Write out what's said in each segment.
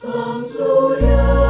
Sang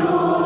Senhor.